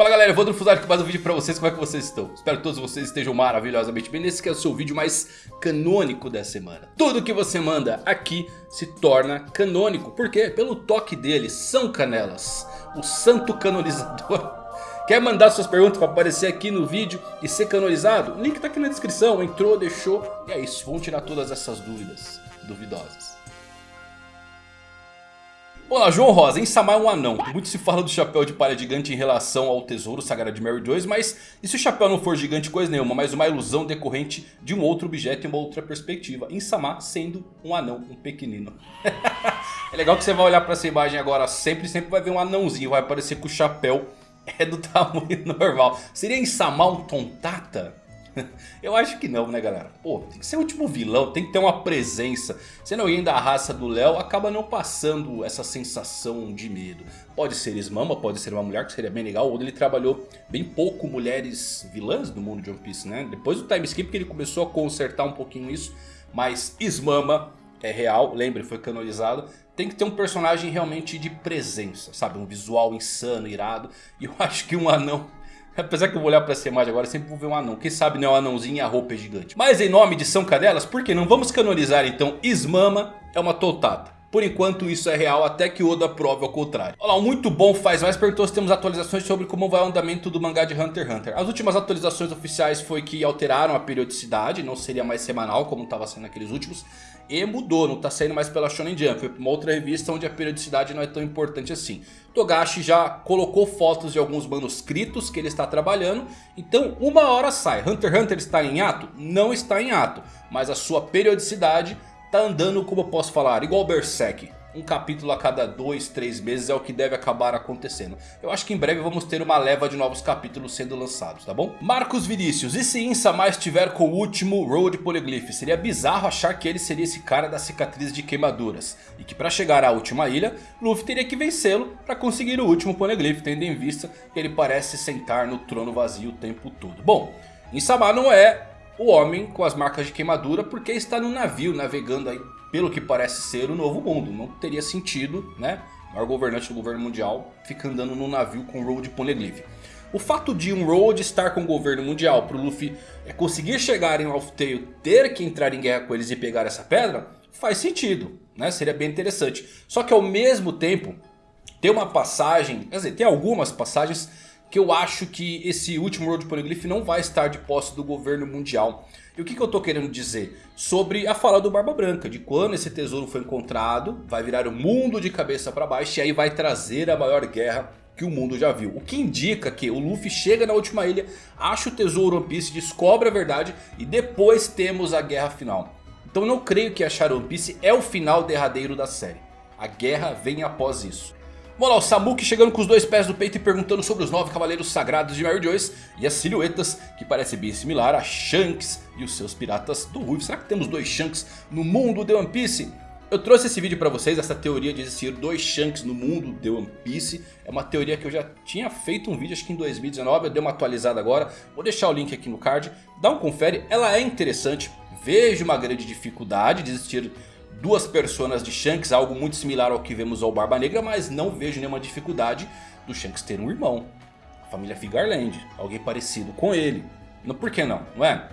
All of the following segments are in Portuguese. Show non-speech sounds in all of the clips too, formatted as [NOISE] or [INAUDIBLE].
Fala galera, Evandro Fusari com mais um vídeo pra vocês, como é que vocês estão? Espero que todos vocês estejam maravilhosamente bem. Nesse que é o seu vídeo mais canônico da semana. Tudo que você manda aqui se torna canônico, por quê? Pelo toque dele, São Canelas, o santo canonizador. [LAUGHS] Quer mandar suas perguntas para aparecer aqui no vídeo e ser canonizado? O link tá aqui na descrição, entrou, deixou. E é isso, vamos tirar todas essas dúvidas duvidosas Olá, João Rosa, em Samar é um anão. Muito se fala do chapéu de palha gigante em relação ao tesouro sagrado de Mary Joyce. Mas e se o chapéu não for gigante coisa nenhuma, mas uma ilusão decorrente de um outro objeto e uma outra perspectiva. Em Samar sendo um anão, um pequenino. [LAUGHS] é legal que você vai olhar para essa imagem agora sempre, sempre vai ver um anãozinho. Vai parecer que o chapéu é do [LAUGHS] tamanho normal. Seria em Samar um tontata? [LAUGHS] Eu acho que não, né galera? Pô, tem que ser o último vilão, tem que ter uma presença. Sendo alguém da raça do Léo, acaba não passando essa sensação de medo. Pode ser Ismama, pode ser uma mulher, que seria bem legal. Ou ele trabalhou bem pouco mulheres vilãs no mundo de One Piece, né? Depois do time skip que ele começou a consertar um pouquinho isso. Mas Ismama é real, lembre, foi canonizado. Tem que ter um personagem realmente de presença, sabe? Um visual insano, irado. E eu [LAUGHS] acho que um anão Apesar que eu vou olhar pra essa imagem agora, sempre vou ver um anão. Quem sabe não é um anãozinho e a roupa é gigante. Mas em nome de São Cadelas, por que não vamos canonizar então Ismama é uma toltata? Por enquanto isso é real até que Oda prove ao contrário. Olá, um muito bom faz mais perguntou se temos atualizações sobre como vai o andamento do mangá de Hunter x Hunter. As últimas atualizações oficiais foi que alteraram a periodicidade, não seria mais semanal como estava sendo naqueles últimos. E mudou, não está saindo mais pela Shonen Jump, foi para uma outra revista onde a periodicidade não é tão importante assim. Togashi já colocou fotos de alguns manuscritos que ele está trabalhando, então uma hora sai. Hunter x Hunter está em ato? Não está em ato, mas a sua periodicidade tá andando, como eu posso falar, igual Berserk. Um capítulo a cada dois, três meses é o que deve acabar acontecendo. Eu acho que em breve vamos ter uma leva de novos capítulos sendo lançados, tá bom? Marcos Vinícius, e se Insama estiver com o último Road Polyglyph? Seria bizarro achar que ele seria esse cara da cicatriz de queimaduras. E que para chegar à última ilha, Luffy teria que vencê-lo para conseguir o último Poneglyph. Tendo em vista que ele parece sentar no trono vazio o tempo todo. Bom, Insama não é o homem com as marcas de queimadura porque está no navio navegando aí pelo que parece ser o novo mundo. Não teria sentido, né? O maior governante do governo mundial fica andando no navio com Road Poneglyph. O fato de um Road estar com o governo mundial para o Luffy é conseguir chegar em Alpha Tail, ter que entrar em guerra com eles e pegar essa pedra, faz sentido, né? Seria bem interessante. Só que ao mesmo tempo, tem uma passagem, quer dizer, tem algumas passagens que eu acho que esse último Road Poneglyph não vai estar de posse do governo mundial. E o que, que eu estou querendo dizer? Sobre a fala do Barba Branca, de quando esse tesouro foi encontrado, vai virar o mundo de cabeça para baixo e aí vai trazer a maior guerra que o mundo já viu. O que indica que o Luffy chega na última ilha, acha o tesouro One Piece, descobre a verdade e depois temos a guerra final. Então não creio que achar One Piece é o final derradeiro da série. A guerra vem após isso. Vamos lá, o Samuki chegando com os dois pés no peito e perguntando sobre os nove cavaleiros sagrados de Mary Joyce e as silhuetas que parece bem similar a Shanks e os seus piratas do Ruivo. Será que temos dois Shanks no mundo de One Piece? Eu trouxe esse vídeo pra vocês, essa teoria de existir dois Shanks no mundo de One Piece. É uma teoria que eu já tinha feito um vídeo, acho que em 2019, eu dei uma atualizada agora. Vou deixar o link aqui no card, dá um confere, ela é interessante. Vejo uma grande dificuldade de existir duas personas de Shanks, algo muito similar ao que vemos ao Barba Negra, mas não vejo nenhuma dificuldade do Shanks ter um irmão. A família Figarland, alguém parecido com ele. Por que não, não é?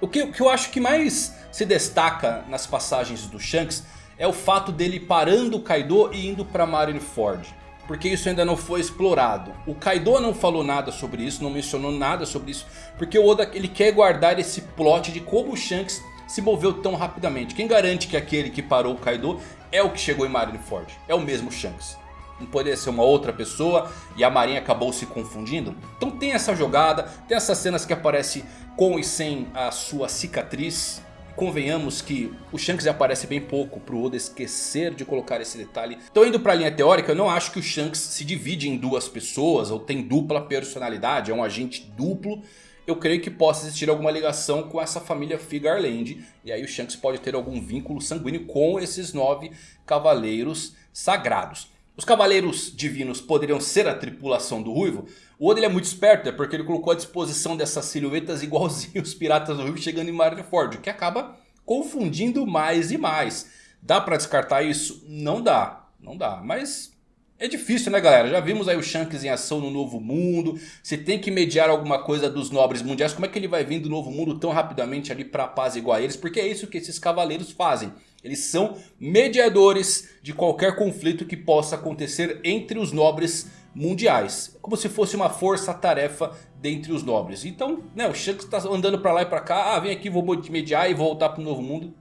O que, o que eu acho que mais se destaca nas passagens do Shanks é o fato dele parando o Kaido e indo para Marineford. Porque isso ainda não foi explorado. O Kaido não falou nada sobre isso, não mencionou nada sobre isso. Porque o Oda ele quer guardar esse plot de como o Shanks se moveu tão rapidamente? Quem garante que aquele que parou o Kaido é o que chegou em Marineford? É o mesmo Shanks. Não poderia ser uma outra pessoa e a marinha acabou se confundindo? Então tem essa jogada, tem essas cenas que aparece com e sem a sua cicatriz. Convenhamos que o Shanks aparece bem pouco para o Oda esquecer de colocar esse detalhe. Então indo para a linha teórica, eu não acho que o Shanks se divide em duas pessoas ou tem dupla personalidade, é um agente duplo eu creio que possa existir alguma ligação com essa família Figarland. E aí o Shanks pode ter algum vínculo sanguíneo com esses nove cavaleiros sagrados. Os cavaleiros divinos poderiam ser a tripulação do Ruivo? O Oda é muito esperto, é porque ele colocou à disposição dessas silhuetas igualzinho os piratas do Ruivo chegando em Marineford. O que acaba confundindo mais e mais. Dá pra descartar isso? Não dá, não dá. Mas É difícil né galera, já vimos aí o Shanks em ação no Novo Mundo. Se tem que mediar alguma coisa dos nobres mundiais, como é que ele vai vir do Novo Mundo tão rapidamente ali pra apaziguar eles? Porque é isso que esses cavaleiros fazem. Eles são mediadores de qualquer conflito que possa acontecer entre os nobres mundiais. Como se fosse uma força-tarefa dentre os nobres. Então, né, o Shanks está andando pra lá e pra cá. Ah, vem aqui, vou mediar e voltar pro Novo Mundo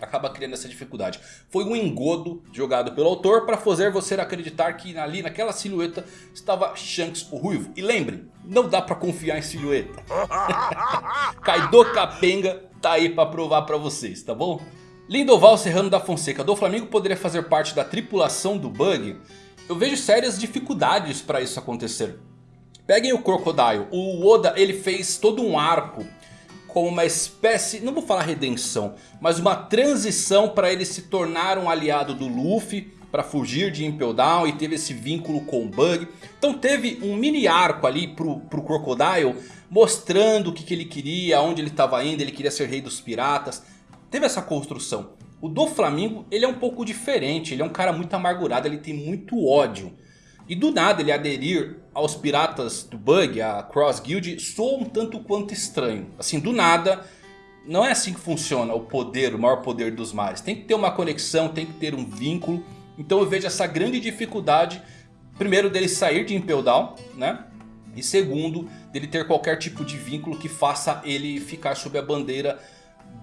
acaba criando essa dificuldade. Foi um engodo jogado pelo autor para fazer você acreditar que ali naquela silhueta estava Shanks o Ruivo. E lembre, não dá para confiar em silhueta. [LAUGHS] Kaido Capenga tá aí para provar para vocês, tá bom? Lindoval Serrano da Fonseca do Flamengo poderia fazer parte da tripulação do Bug? Eu vejo sérias dificuldades para isso acontecer. Peguem o Crocodile, o Oda ele fez todo um arco como uma espécie, não vou falar redenção, mas uma transição para ele se tornar um aliado do Luffy para fugir de Impel Down e teve esse vínculo com o Bug. Então teve um mini arco ali pro, pro Crocodile mostrando o que, que ele queria, aonde ele estava indo, ele queria ser rei dos piratas. Teve essa construção. O do Flamengo ele é um pouco diferente, ele é um cara muito amargurado, ele tem muito ódio. E do nada ele aderir aos piratas do Bug, a Cross Guild, soa um tanto quanto estranho. Assim, do nada, não é assim que funciona o poder, o maior poder dos mares. Tem que ter uma conexão, tem que ter um vínculo. Então eu vejo essa grande dificuldade, primeiro dele sair de Impel Down, né? E segundo, dele ter qualquer tipo de vínculo que faça ele ficar sob a bandeira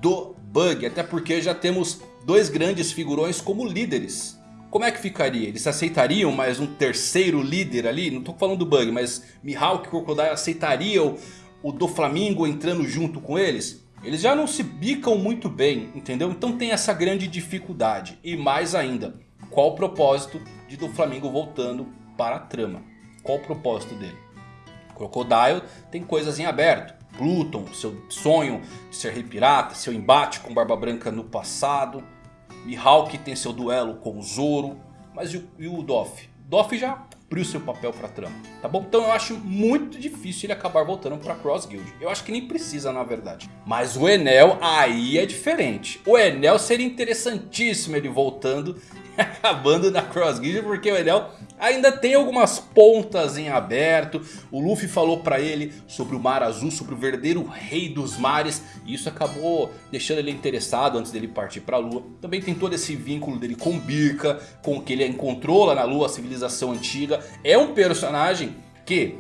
do Bug. Até porque já temos dois grandes figurões como líderes como é que ficaria? Eles aceitariam mais um terceiro líder ali? Não estou falando do Bug, mas Mihawk e Crocodile aceitariam o do Flamingo entrando junto com eles? Eles já não se bicam muito bem, entendeu? Então tem essa grande dificuldade. E mais ainda, qual o propósito de do Flamingo voltando para a trama? Qual o propósito dele? Crocodile tem coisas em aberto. Pluton, seu sonho de ser rei pirata, seu embate com Barba Branca no passado. Mihawk tem seu duelo com o Zoro. Mas e o, e o Doff? Doff já cumpriu seu papel pra trama, tá bom? Então eu acho muito difícil ele acabar voltando pra Cross Guild. Eu acho que nem precisa na verdade. Mas o Enel aí é diferente. O Enel seria interessantíssimo ele voltando [LAUGHS] acabando na Cross Guild porque o Enel ainda tem algumas pontas em aberto. O Luffy falou pra ele sobre o Mar Azul, sobre o verdadeiro rei dos mares. E isso acabou deixando ele interessado antes dele partir pra Lua. Também tem todo esse vínculo dele com Birka, com o que ele encontrou lá na Lua, a civilização antiga. É um personagem que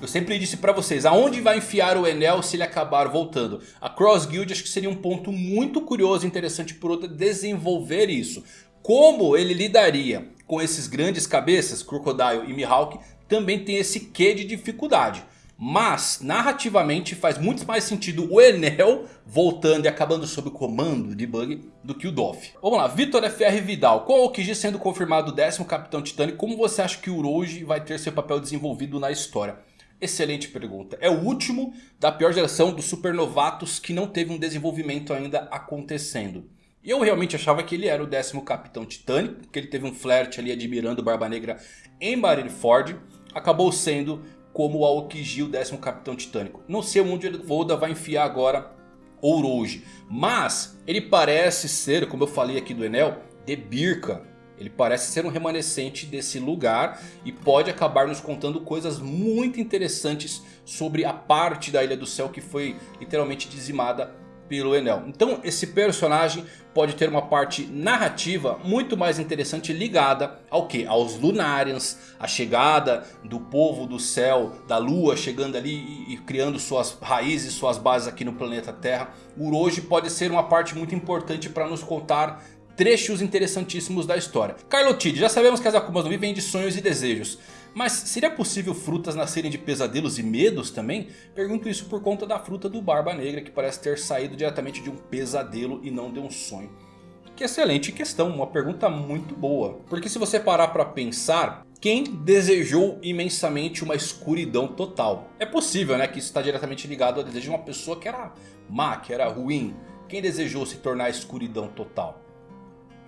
eu sempre disse pra vocês, aonde vai enfiar o Enel se ele acabar voltando? A Cross Guild acho que seria um ponto muito curioso e interessante por outra desenvolver isso. Como ele lidaria com esses grandes cabeças, Crocodile e Mihawk, também tem esse quê de dificuldade. Mas, narrativamente, faz muito mais sentido o Enel voltando e acabando sob o comando de Bug do que o Doff. Vamos lá, Vitor FR Vidal. Com o Okiji sendo confirmado o décimo Capitão Titânico, como você acha que o Uroji vai ter seu papel desenvolvido na história? Excelente pergunta. É o último da pior geração dos supernovatos que não teve um desenvolvimento ainda acontecendo. E eu realmente achava que ele era o décimo Capitão Titânico, porque ele teve um flerte ali admirando Barba Negra em Marineford. Acabou sendo como o Aokiji o décimo Capitão Titânico. Não sei onde o Oda vai enfiar agora Orochi. Mas ele parece ser, como eu falei aqui do Enel, de Birka. Ele parece ser um remanescente desse lugar e pode acabar nos contando coisas muito interessantes sobre a parte da Ilha do Céu que foi literalmente dizimada pelo Enel. Então esse personagem pode ter uma parte narrativa muito mais interessante ligada ao que? Aos Lunarians, a chegada do povo do céu, da lua chegando ali e, criando suas raízes, suas bases aqui no planeta Terra. O Uroji pode ser uma parte muito importante para nos contar trechos interessantíssimos da história. Carlotide, já sabemos que as Akumas no Mi de sonhos e desejos. Mas seria possível frutas nascerem de pesadelos e medos também? Pergunto isso por conta da fruta do Barba Negra que parece ter saído diretamente de um pesadelo e não de um sonho. Que excelente questão, uma pergunta muito boa. Porque se você parar para pensar, quem desejou imensamente uma escuridão total? É possível né, que isso está diretamente ligado ao desejo de uma pessoa que era má, que era ruim. Quem desejou se tornar escuridão total?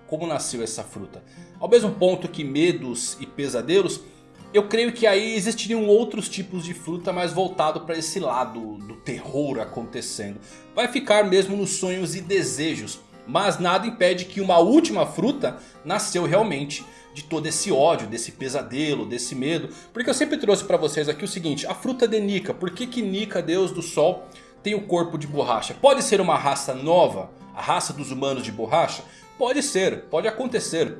Como nasceu essa fruta? Ao mesmo ponto que medos e pesadelos eu creio que aí existiriam outros tipos de fruta mais voltado para esse lado do terror acontecendo. Vai ficar mesmo nos sonhos e desejos. Mas nada impede que uma última fruta nasceu realmente de todo esse ódio, desse pesadelo, desse medo. Porque eu sempre trouxe para vocês aqui o seguinte, a fruta de Nika. Por que que Nika, deus do sol, tem o corpo de borracha? Pode ser uma raça nova? A raça dos humanos de borracha? Pode ser, pode acontecer.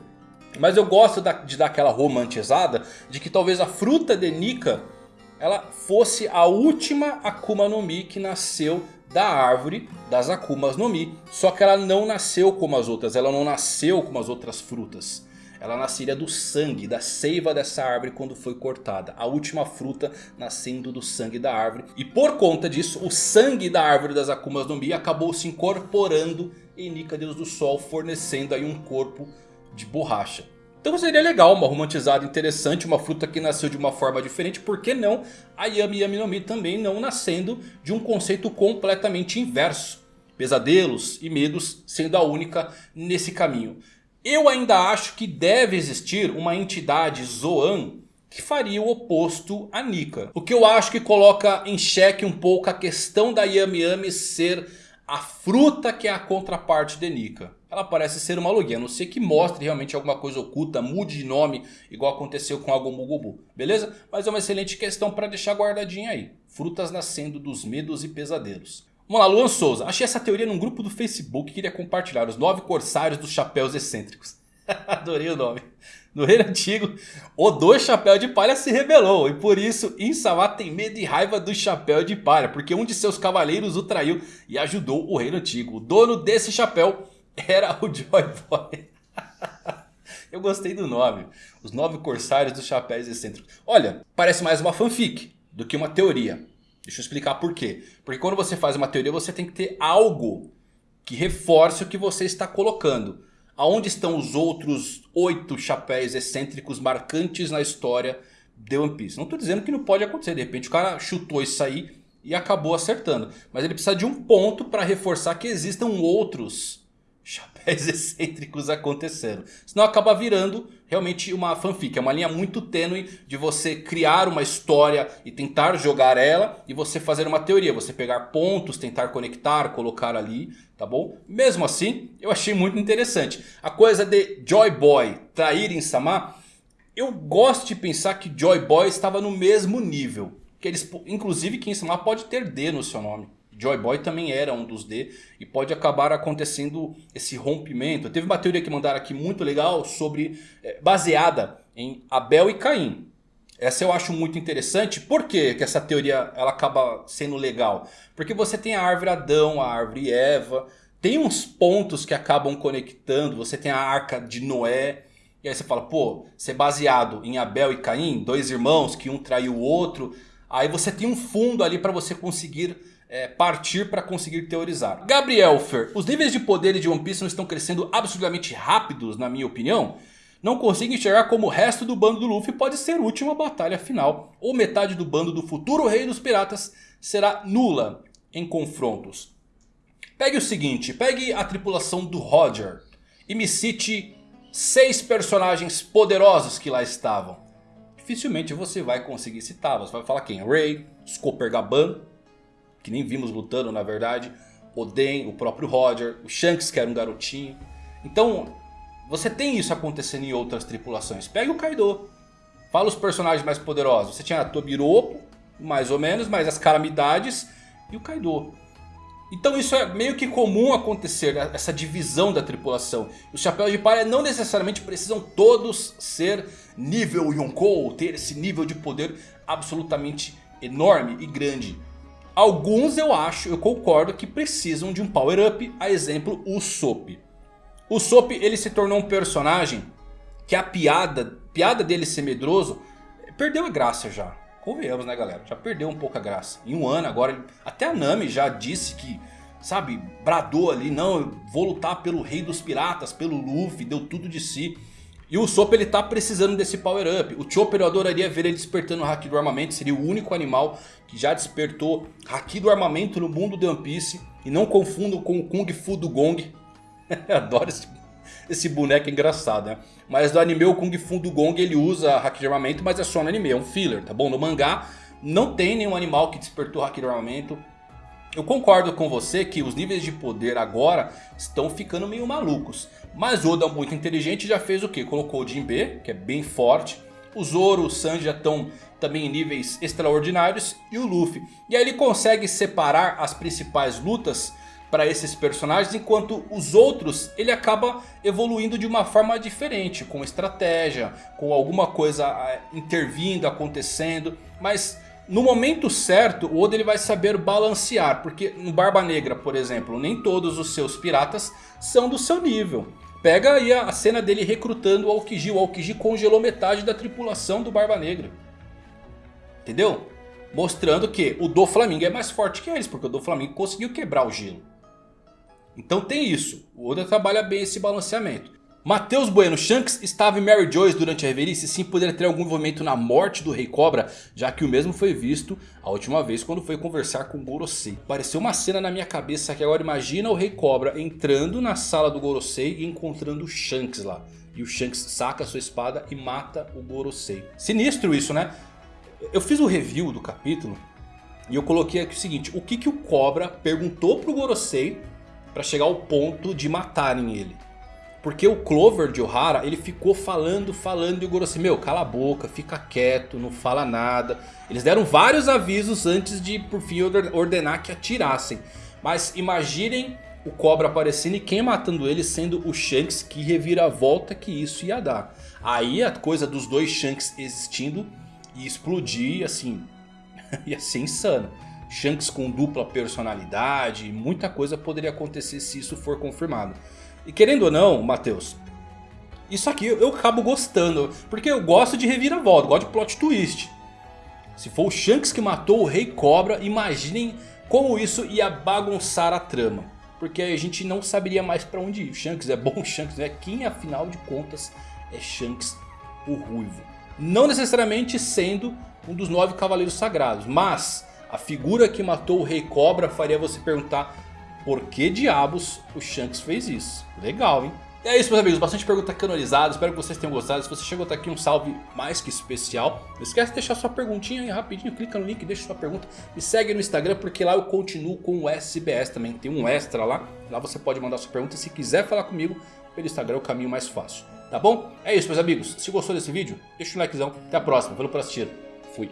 Mas eu gosto de dar aquela romantizada de que talvez a fruta de Nika ela fosse a última Akuma no Mi que nasceu da árvore das Akumas no Mi. Só que ela não nasceu como as outras, ela não nasceu como as outras frutas. Ela nasceria do sangue, da seiva dessa árvore quando foi cortada. A última fruta nascendo do sangue da árvore. E por conta disso, o sangue da árvore das Akumas no Mi acabou se incorporando em Nika Deus do Sol. Fornecendo aí um corpo de borracha. Então seria legal, uma romantizada interessante, uma fruta que nasceu de uma forma diferente. Por que não a Yami Yami no Mi também não nascendo de um conceito completamente inverso? Pesadelos e medos sendo a única nesse caminho. Eu ainda acho que deve existir uma entidade Zoan que faria o oposto a Nika. O que eu acho que coloca em xeque um pouco a questão da Yami Yami ser a fruta que é a contraparte de Nika. Ela parece ser uma logia, a não ser que mostre realmente alguma coisa oculta, mude de nome, igual aconteceu com a Gomugubu, beleza? Mas é uma excelente questão para deixar guardadinha aí. Frutas nascendo dos medos e pesadelos. Vamos lá, Luan Souza. Achei essa teoria num grupo do Facebook e queria compartilhar. Os nove corsários dos chapéus excêntricos. [LAUGHS] Adorei o nome. No reino antigo, o dois chapéu de palha se rebelou. E por isso Insama tem medo e raiva do chapéu de palha. Porque um de seus cavaleiros o traiu e ajudou o reino antigo. O dono desse chapéu era o Joy Boy. [LAUGHS] Eu gostei do nome. Os nove corsários dos chapéus excêntricos. Olha, parece mais uma fanfic do que uma teoria. Deixa eu explicar por quê. Porque quando você faz uma teoria você tem que ter algo que reforce o que você está colocando. Aonde estão os outros oito chapéus excêntricos marcantes na história de One Piece? Não estou dizendo que não pode acontecer. De repente o cara chutou isso aí e acabou acertando. Mas ele precisa de um ponto para reforçar que existam outros chapéus [LAUGHS] excêntricos acontecendo. Senão acaba virando realmente uma fanfic. É uma linha muito tênue de você criar uma história e tentar jogar ela. E você fazer uma teoria. Você pegar pontos, tentar conectar, colocar ali. Tá bom? Mesmo assim, eu achei muito interessante. A coisa de Joy Boy trair em Sama. Eu gosto de pensar que Joy Boy estava no mesmo nível. Que eles, inclusive que Insama pode ter D no seu nome. Joy Boy também era um dos D e pode acabar acontecendo esse rompimento. Teve uma teoria que mandaram aqui muito legal sobre é, baseada em Abel e Caim. Essa eu acho muito interessante. Por que, que essa teoria ela acaba sendo legal? Porque você tem a árvore Adão, a árvore Eva. Tem uns pontos que acabam conectando. Você tem a arca de Noé. E aí você fala, pô, ser baseado em Abel e Caim, dois irmãos que um traiu o outro. Aí você tem um fundo ali para você conseguir é, partir para conseguir teorizar. Gabriel Fer, os níveis de poder de One Piece não estão crescendo absurdamente rápidos na minha opinião? Não consigo enxergar como o resto do bando do Luffy pode ser útil batalha final. Ou metade do bando do futuro rei dos piratas será nula em confrontos. Pegue o seguinte, pegue a tripulação do Roger e me cite seis personagens poderosos que lá estavam. Dificilmente você vai conseguir você vai falar quem? Ray, Scooper Gaban, que nem vimos lutando na verdade. Oden, o próprio Roger, o Shanks que era um garotinho. Então você tem isso acontecendo em outras tripulações. Pega o Kaido. Fala os personagens mais poderosos. Você tinha a Tobiropo, mais ou menos, mas as calamidades e o Kaido. Então isso é meio que comum acontecer, né? essa divisão da tripulação. Os chapéus de palha não necessariamente precisam todos ser nível Yonkou, ter esse nível de poder absolutamente enorme e grande. Alguns eu acho, eu concordo que precisam de um power up, a exemplo o Sop. O Sop ele se tornou um personagem que a piada, piada dele ser medroso, perdeu a graça já. Convenhamos né galera, já perdeu um pouco a graça. Em um ano agora, até a Nami já disse que, sabe, bradou ali, não, eu vou lutar pelo rei dos piratas, pelo Luffy, deu tudo de si. E o Sop ele tá precisando desse power up. O Chopper eu adoraria ver ele despertando o Haki do armamento. Seria o único animal que já despertou Haki do armamento no mundo de One Piece. E não confundo com o Kung Fu do Gong. [LAUGHS] Adoro esse, esse boneco engraçado, né? Mas no anime o Kung Fu do Gong ele usa Haki de armamento, mas é só no anime, é um filler, tá bom? No mangá não tem nenhum animal que despertou Haki do armamento. Eu concordo com você que os níveis de poder agora estão ficando meio malucos. Mas Oda muito inteligente já fez o que? Colocou o Jinbe, que é bem forte. O Zoro, o Sanji já estão também em níveis extraordinários. E o Luffy. E aí ele consegue separar as principais lutas para esses personagens, enquanto os outros ele acaba evoluindo de uma forma diferente, com estratégia, com alguma coisa ah, intervindo, acontecendo, mas no momento certo o Oda ele vai saber balancear, porque no Barba Negra, por exemplo, nem todos os seus piratas são do seu nível. Pega aí a cena dele recrutando o Aokiji, o Aokiji congelou metade da tripulação do Barba Negra. Entendeu? Mostrando que o do Flamengo é mais forte que eles, porque o do Flamengo conseguiu quebrar o gelo. Então tem isso. O Oda trabalha bem esse balanceamento. Matheus Bueno, Shanks estava em Mary Joyce durante a reverie e sim poderia ter algum envolvimento na morte do Rei Cobra, já que o mesmo foi visto a última vez quando foi conversar com Gorosei. Apareceu uma cena na minha cabeça que agora imagina o Rei Cobra entrando na sala do Gorosei e encontrando o Shanks lá. E o Shanks saca sua espada e mata o Gorosei. Sinistro isso, né? Eu fiz o review do capítulo e eu coloquei aqui o seguinte. O que, que o Cobra perguntou pro Gorosei para chegar ao ponto de matarem ele. Porque o Clover de Ohara, ele ficou falando, falando e o Gorosei, meu, cala a boca, fica quieto, não fala nada. Eles deram vários avisos antes de, por fim, ordenar que atirassem. Mas imaginem o Cobra aparecendo e quem matando ele sendo o Shanks, que reviravolta que isso ia dar. Aí a coisa dos dois Shanks existindo e explodir, assim, [LAUGHS] ia ser insano. Shanks com dupla personalidade, muita coisa poderia acontecer se isso for confirmado. E querendo ou não, Matheus, isso aqui eu acabo gostando, porque eu gosto de reviravolta, gosto de plot twist. Se for o Shanks que matou o Rei Cobra, imaginem como isso ia bagunçar a trama. Porque a gente não saberia mais pra onde ir. Shanks é bom, [LAUGHS] Shanks é quem afinal de contas é Shanks o Ruivo. Não necessariamente sendo um dos nove cavaleiros sagrados, mas a figura que matou o Rei Cobra faria você perguntar por que diabos o Shanks fez isso. Legal, hein? É isso, meus amigos. Bastante pergunta canonizada. Espero que vocês tenham gostado. Se você chegou até aqui, um salve mais que especial. Não esquece de deixar sua perguntinha aí rapidinho. Clica no link, deixa sua pergunta. Me segue no Instagram, porque lá eu continuo com o SBS também. Tem um extra lá. Lá você pode mandar sua pergunta. Se quiser falar comigo, pelo Instagram é o caminho mais fácil. Tá bom? É isso, meus amigos. Se gostou desse vídeo, deixa um likezão. Até a próxima. Valeu por assistir. Fui.